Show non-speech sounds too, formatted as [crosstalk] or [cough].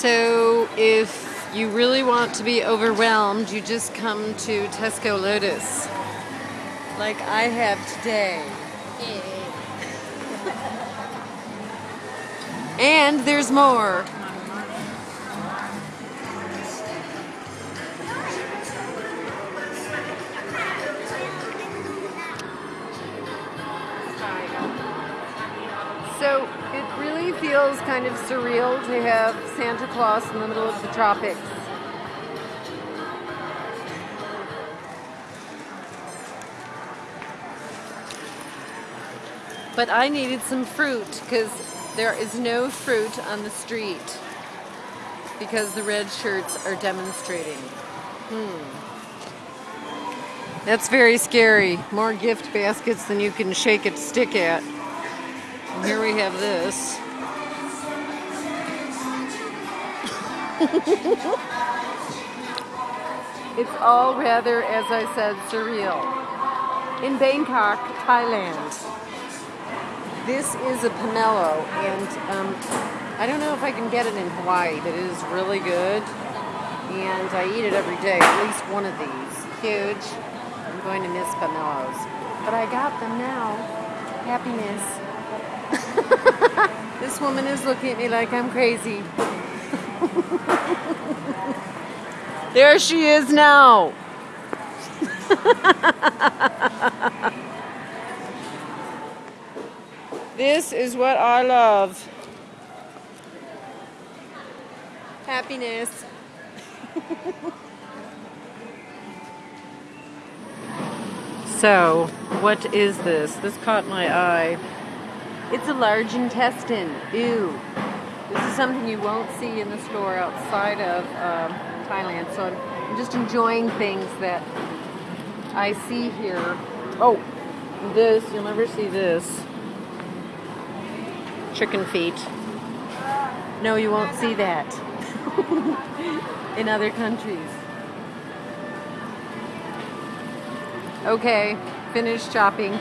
So if you really want to be overwhelmed, you just come to Tesco Lotus, like I have today. and there's more. Feels kind of surreal to have Santa Claus in the middle of the tropics. But I needed some fruit because there is no fruit on the street because the red shirts are demonstrating. Hmm. That's very scary. More gift baskets than you can shake a stick at. And here we have this. It's all rather, as I said, surreal. In Bangkok, Thailand, this is a pomelo, and um, I don't know if I can get it in Hawaii, but it is really good. And I eat it every day, at least one of these. Huge. I'm going to miss pomelos. But I got them now. Happiness. [laughs] this woman is looking at me like I'm crazy. [laughs] there she is now. [laughs] this is what I love. Happiness. [laughs] so, what is this? This caught my eye. It's a large intestine. Ew. This is something you won't see in the store outside of uh, Thailand. So I'm just enjoying things that I see here. Oh, this, you'll never see this. Chicken feet. No, you won't see that [laughs] in other countries. Okay, finished shopping.